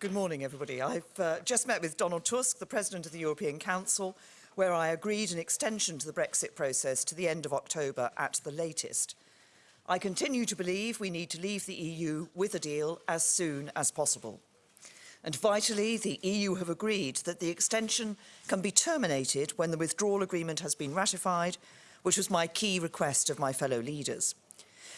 Good morning, everybody. I've uh, just met with Donald Tusk, the President of the European Council, where I agreed an extension to the Brexit process to the end of October at the latest. I continue to believe we need to leave the EU with a deal as soon as possible. And vitally, the EU have agreed that the extension can be terminated when the withdrawal agreement has been ratified, which was my key request of my fellow leaders.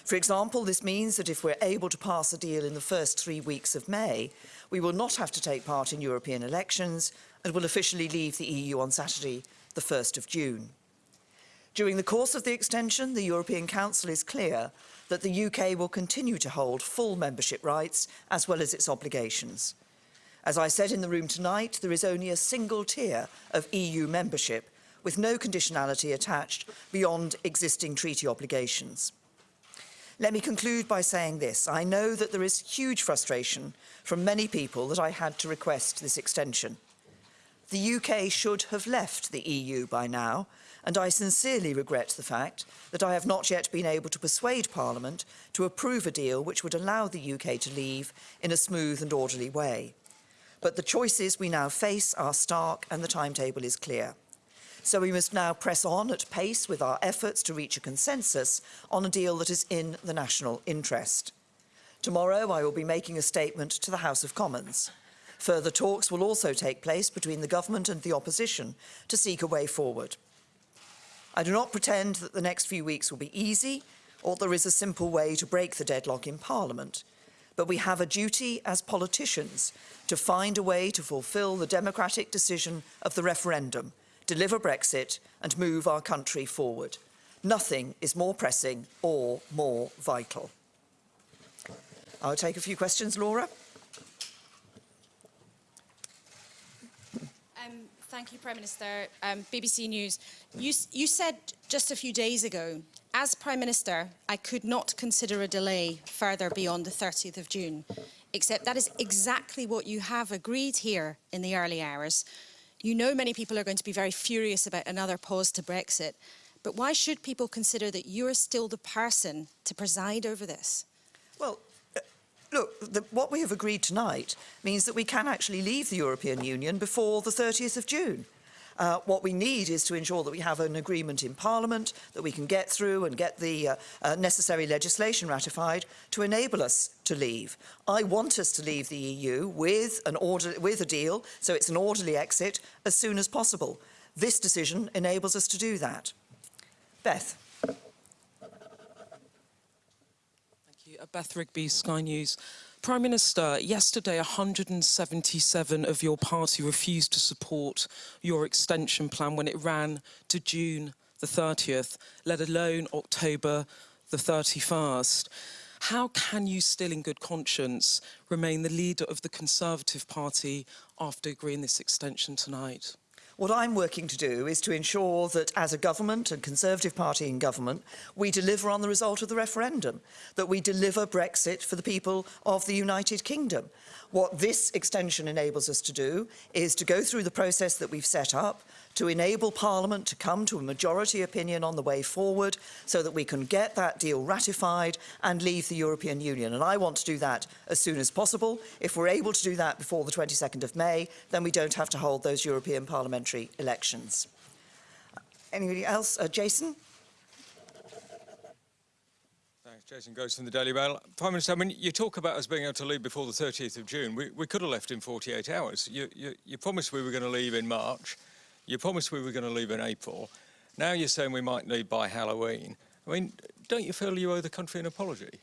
For example, this means that if we're able to pass a deal in the first three weeks of May, we will not have to take part in European elections and will officially leave the EU on Saturday, the 1st of June. During the course of the extension, the European Council is clear that the UK will continue to hold full membership rights as well as its obligations. As I said in the room tonight, there is only a single tier of EU membership with no conditionality attached beyond existing treaty obligations. Let me conclude by saying this. I know that there is huge frustration from many people that I had to request this extension. The UK should have left the EU by now, and I sincerely regret the fact that I have not yet been able to persuade Parliament to approve a deal which would allow the UK to leave in a smooth and orderly way. But the choices we now face are stark and the timetable is clear. So we must now press on at pace with our efforts to reach a consensus on a deal that is in the national interest. Tomorrow I will be making a statement to the House of Commons. Further talks will also take place between the government and the opposition to seek a way forward. I do not pretend that the next few weeks will be easy or there is a simple way to break the deadlock in Parliament, but we have a duty as politicians to find a way to fulfil the democratic decision of the referendum deliver Brexit and move our country forward. Nothing is more pressing or more vital. I'll take a few questions, Laura. Um, thank you, Prime Minister. Um, BBC News. You, you said just a few days ago, as Prime Minister, I could not consider a delay further beyond the 30th of June, except that is exactly what you have agreed here in the early hours. You know many people are going to be very furious about another pause to Brexit, but why should people consider that you're still the person to preside over this? Well, uh, look, the, what we have agreed tonight means that we can actually leave the European Union before the 30th of June. Uh, what we need is to ensure that we have an agreement in Parliament that we can get through and get the uh, uh, necessary legislation ratified to enable us to leave. I want us to leave the EU with, an order, with a deal, so it's an orderly exit, as soon as possible. This decision enables us to do that. Beth. Thank you. Uh, Beth Rigby, Sky News. Prime Minister, yesterday 177 of your party refused to support your extension plan when it ran to June the 30th, let alone October the 31st. How can you still in good conscience remain the leader of the Conservative Party after agreeing this extension tonight? What I'm working to do is to ensure that as a government and Conservative Party in government, we deliver on the result of the referendum, that we deliver Brexit for the people of the United Kingdom. What this extension enables us to do is to go through the process that we've set up, to enable Parliament to come to a majority opinion on the way forward so that we can get that deal ratified and leave the European Union. And I want to do that as soon as possible. If we're able to do that before the 22nd of May, then we don't have to hold those European parliamentary elections. Anybody else? Uh, Jason? Thanks. Jason Groves from the Daily Mail. Prime Minister, I mean, you talk about us being able to leave before the 30th of June. We, we could have left in 48 hours. You, you, you promised we were going to leave in March. You promised we were going to leave in April. Now you're saying we might leave by Halloween. I mean, don't you feel you owe the country an apology?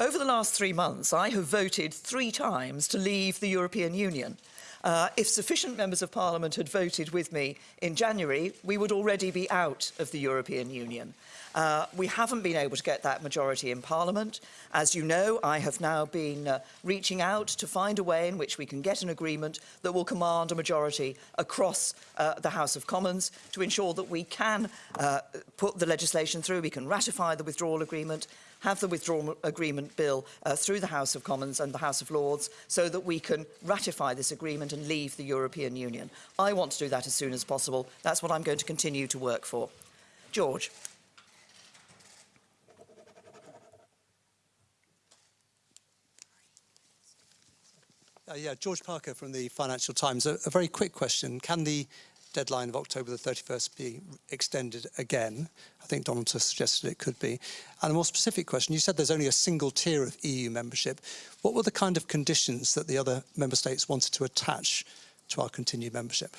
Over the last three months, I have voted three times to leave the European Union. Uh, if sufficient members of parliament had voted with me in January, we would already be out of the European Union. Uh, we haven't been able to get that majority in Parliament. As you know, I have now been uh, reaching out to find a way in which we can get an agreement that will command a majority across uh, the House of Commons to ensure that we can uh, put the legislation through, we can ratify the withdrawal agreement, have the withdrawal agreement bill uh, through the House of Commons and the House of Lords so that we can ratify this agreement and leave the European Union. I want to do that as soon as possible. That's what I'm going to continue to work for. George. Uh, yeah, George Parker from the Financial Times. A, a very quick question. Can the deadline of October the 31st be extended again? I think Donald Tusk suggested it could be. And a more specific question, you said there's only a single tier of EU membership. What were the kind of conditions that the other member states wanted to attach to our continued membership?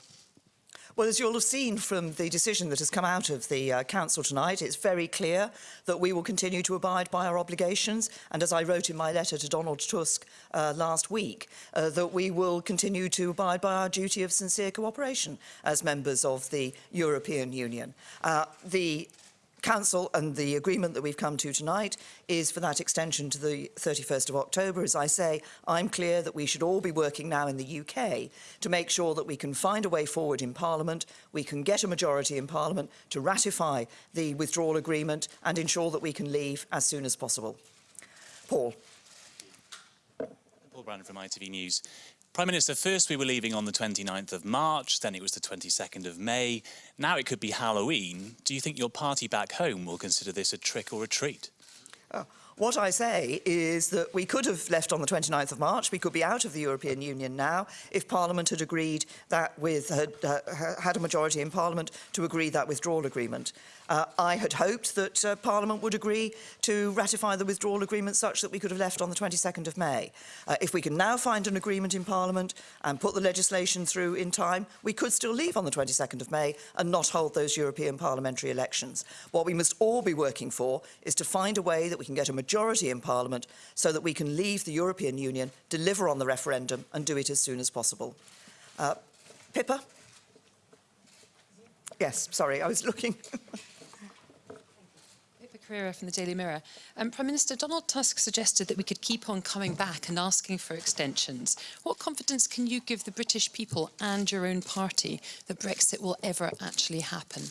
Well, as you'll have seen from the decision that has come out of the uh, Council tonight, it's very clear that we will continue to abide by our obligations. And as I wrote in my letter to Donald Tusk uh, last week, uh, that we will continue to abide by our duty of sincere cooperation as members of the European Union. Uh, the Council and the agreement that we've come to tonight is for that extension to the 31st of October. As I say, I'm clear that we should all be working now in the UK to make sure that we can find a way forward in Parliament, we can get a majority in Parliament to ratify the withdrawal agreement and ensure that we can leave as soon as possible. Paul. Paul Brandon from ITV News. Prime Minister, first we were leaving on the 29th of March, then it was the 22nd of May. Now it could be Halloween. Do you think your party back home will consider this a trick or a treat? Uh, what I say is that we could have left on the 29th of March. We could be out of the European Union now if Parliament had agreed that with had, uh, had a majority in Parliament to agree that withdrawal agreement. Uh, I had hoped that uh, Parliament would agree to ratify the withdrawal agreement such that we could have left on the 22nd of May. Uh, if we can now find an agreement in Parliament and put the legislation through in time, we could still leave on the 22nd of May and not hold those European parliamentary elections. What we must all be working for is to find a way that we can get a majority in Parliament so that we can leave the European Union, deliver on the referendum and do it as soon as possible. Uh, Pippa? Yes, sorry, I was looking. Pippa Crerar from the Daily Mirror. Um, Prime Minister, Donald Tusk suggested that we could keep on coming back and asking for extensions. What confidence can you give the British people and your own party that Brexit will ever actually happen?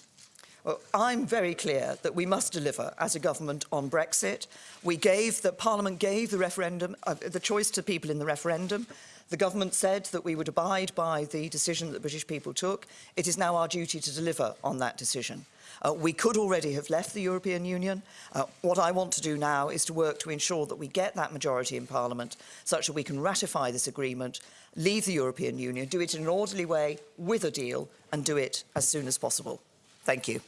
I'm very clear that we must deliver as a government on Brexit. We gave, the Parliament gave the referendum, uh, the choice to people in the referendum. The government said that we would abide by the decision that the British people took. It is now our duty to deliver on that decision. Uh, we could already have left the European Union. Uh, what I want to do now is to work to ensure that we get that majority in Parliament such that we can ratify this agreement, leave the European Union, do it in an orderly way with a deal and do it as soon as possible. Thank you.